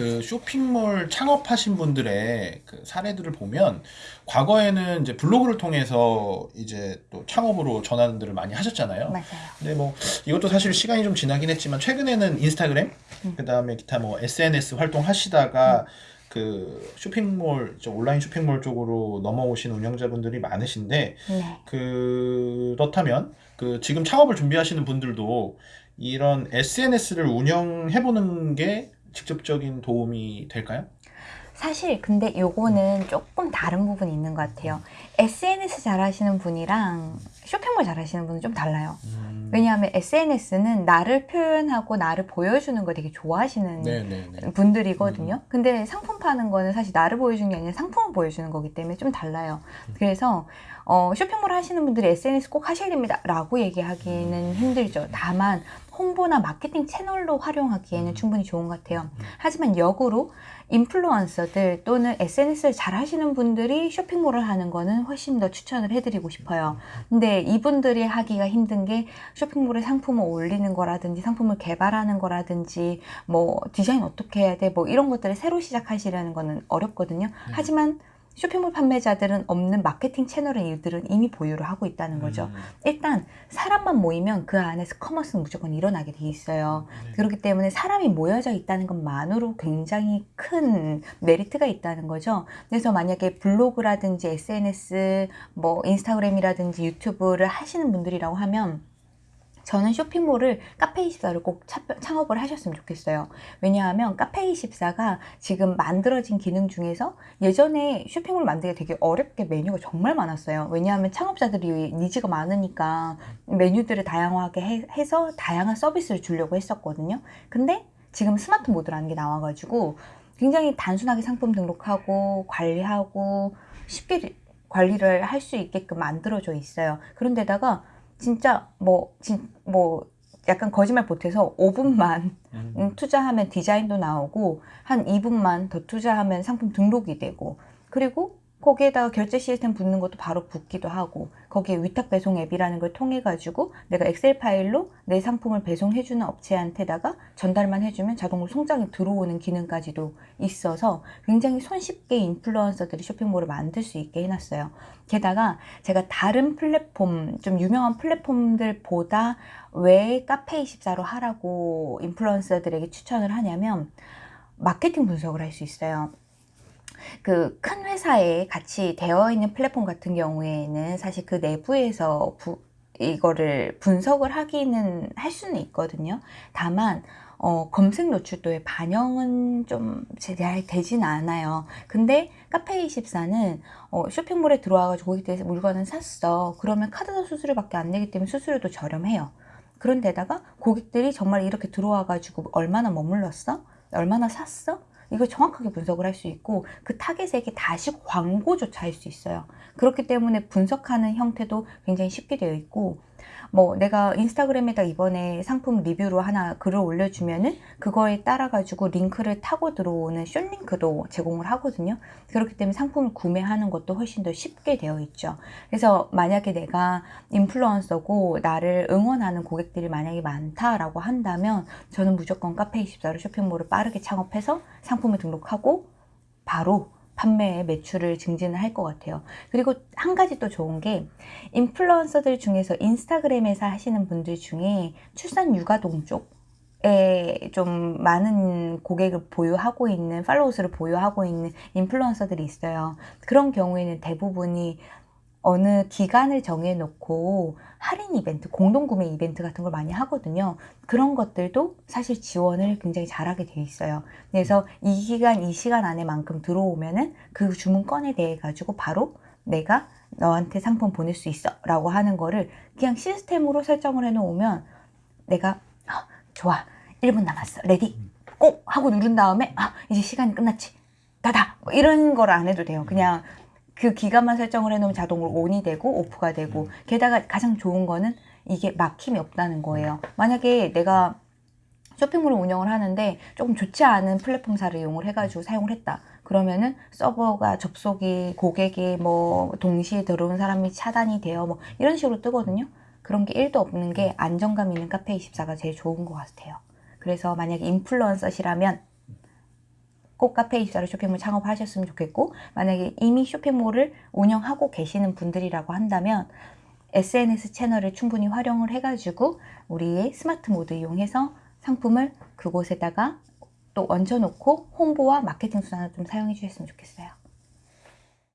그 쇼핑몰 창업하신 분들의 그 사례들을 보면 과거에는 이제 블로그를 통해서 이제 또 창업으로 전환들을 많이 하셨잖아요. 맞아요. 근데 뭐 이것도 사실 시간이 좀 지나긴 했지만 최근에는 인스타그램 음. 그다음에 기타 뭐 SNS 활동하시다가 그 쇼핑몰 저 온라인 쇼핑몰 쪽으로 넘어오신 운영자분들이 많으신데 네. 그렇다면 그 지금 창업을 준비하시는 분들도 이런 SNS를 운영해 보는 게 직접적인 도움이 될까요? 사실 근데 요거는 조금 다른 부분이 있는 것 같아요. SNS 잘 하시는 분이랑 쇼핑몰 잘 하시는 분은 좀 달라요. 음. 왜냐하면 SNS는 나를 표현하고 나를 보여주는 거 되게 좋아하시는 네네네. 분들이거든요. 근데 상품 파는 거는 사실 나를 보여주는 게 아니라 상품을 보여주는 거기 때문에 좀 달라요. 그래서 어, 쇼핑몰 하시는 분들이 SNS 꼭 하셔야 됩니다. 라고 얘기하기는 힘들죠. 다만 홍보나 마케팅 채널로 활용하기에는 충분히 좋은 것 같아요. 하지만 역으로 인플루언서들 또는 SNS를 잘 하시는 분들이 쇼핑몰을 하는 거는 훨씬 더 추천을 해드리고 싶어요. 근데 이분들이 하기가 힘든 게 쇼핑몰에 상품을 올리는 거라든지 상품을 개발하는 거라든지 뭐 디자인 어떻게 해야 돼 뭐 이런 것들을 새로 시작하시려는 거는 어렵거든요. 하지만 쇼핑몰 판매자들은 없는 마케팅 채널을 이들은 이미 보유를 하고 있다는 거죠. 음. 일단 사람만 모이면 그 안에서 commerce는 무조건 일어나게 돼 있어요. 네. 그렇기 때문에 사람이 모여져 있다는 것만으로 굉장히 큰 메리트가 있다는 거죠. 그래서 만약에 블로그라든지 SNS, 뭐 인스타그램이라든지 유튜브를 하시는 분들이라고 하면 저는 쇼핑몰을 카페24를 꼭 차- 창업을 하셨으면 좋겠어요. 왜냐하면 카페24가 지금 만들어진 기능 중에서 예전에 쇼핑몰 만들기 되게 어렵게 메뉴가 정말 많았어요. 왜냐하면 창업자들이 needs가 많으니까 메뉴들을 다양하게 해, 해서 다양한 서비스를 주려고 했었거든요. 근데 지금 스마트 모드라는 게 나와가지고 굉장히 단순하게 상품 등록하고 관리하고 쉽게 관리를 할 수 있게끔 만들어져 있어요. 그런데다가 진짜 뭐, 진, 뭐, 약간 거짓말 보태서 5분만 음. 음, 투자하면 디자인도 나오고 한 2분만 더 투자하면 상품 등록이 되고 그리고 거기에다가 결제 시스템 붙는 것도 바로 붙기도 하고 거기에 위탁 배송 앱이라는 걸 통해 가지고 내가 엑셀 파일로 내 상품을 배송해 주는 업체한테다가 전달만 해주면 자동으로 송장이 들어오는 기능까지도 있어서 굉장히 손쉽게 인플루언서들이 쇼핑몰을 만들 수 있게 해놨어요. 게다가 제가 다른 플랫폼 좀 유명한 플랫폼들보다 왜 카페24로 하라고 인플루언서들에게 추천을 하냐면 마케팅 분석을 할 수 있어요. 그 큰 회사에 같이 되어 있는 플랫폼 같은 경우에는 사실 그 내부에서 부, 이거를 분석을 하기는 할 수는 있거든요. 다만 어, 검색 노출도의 반영은 좀 잘 되진 않아요. 근데 카페24는 어, 쇼핑몰에 들어와가지고 고객들에서 물건을 샀어. 그러면 카드사 수수료밖에 안 내기 때문에 수수료도 저렴해요. 그런데다가 고객들이 정말 이렇게 들어와가지고 얼마나 머물렀어? 얼마나 샀어? 이걸 정확하게 분석을 할 수 있고 그 타겟에게 다시 광고조차 할 수 있어요. 그렇기 때문에 분석하는 형태도 굉장히 쉽게 되어 있고 뭐 내가 인스타그램에다 이번에 상품 리뷰로 하나 글을 올려주면은 그거에 따라 가지고 링크를 타고 들어오는 숏링크도 제공을 하거든요. 그렇기 때문에 상품을 구매하는 것도 훨씬 더 쉽게 되어 있죠. 그래서 만약에 내가 인플루언서고 나를 응원하는 고객들이 만약에 많다라고 한다면 저는 무조건 카페24로 쇼핑몰을 빠르게 창업해서 상품을 등록하고 바로 판매에 매출을 증진을 할 것 같아요. 그리고 한 가지 또 좋은 게 인플루언서들 중에서 인스타그램에서 하시는 분들 중에 출산 육아동 쪽에 좀 많은 고객을 보유하고 있는 팔로워 수를 보유하고 있는 인플루언서들이 있어요. 그런 경우에는 대부분이 어느 기간을 정해놓고 할인 이벤트, 공동구매 이벤트 같은 걸 많이 하거든요. 그런 것들도 사실 지원을 굉장히 잘하게 돼 있어요. 그래서 이 기간, 이 시간 안에 만큼 들어오면은 그 주문건에 대해 가지고 바로 내가 너한테 상품 보낼 수 있어 라고 하는 거를 그냥 시스템으로 설정을 해 놓으면 내가 아, 좋아. 1분 남았어. Ready. 꼭 하고 누른 다음에 아 이제 시간이 끝났지. 다다. 뭐 이런 걸 안 해도 돼요. 그냥 그 기간만 설정을 해놓으면 자동으로 온이 되고 오프가 되고 게다가 가장 좋은 거는 이게 막힘이 없다는 거예요 만약에 내가 쇼핑몰을 운영을 하는데 조금 좋지 않은 플랫폼사를 이용을 해가지고 사용을 했다. 그러면은 서버가 접속이 고객이 뭐 동시에 들어온 사람이 차단이 되어 뭐 이런 식으로 뜨거든요. 그런 게 1도 없는 게 안정감 있는 카페24가 제일 좋은 것 같아요. 그래서 만약에 인플루언서시라면 꼭 카페24로 쇼핑몰 창업하셨으면 좋겠고 만약에 이미 쇼핑몰을 운영하고 계시는 분들이라고 한다면 SNS 채널을 충분히 활용을 해가지고 우리의 스마트 모드 이용해서 상품을 그곳에다가 또 얹혀놓고 홍보와 마케팅 수단을 좀 사용해 주셨으면 좋겠어요.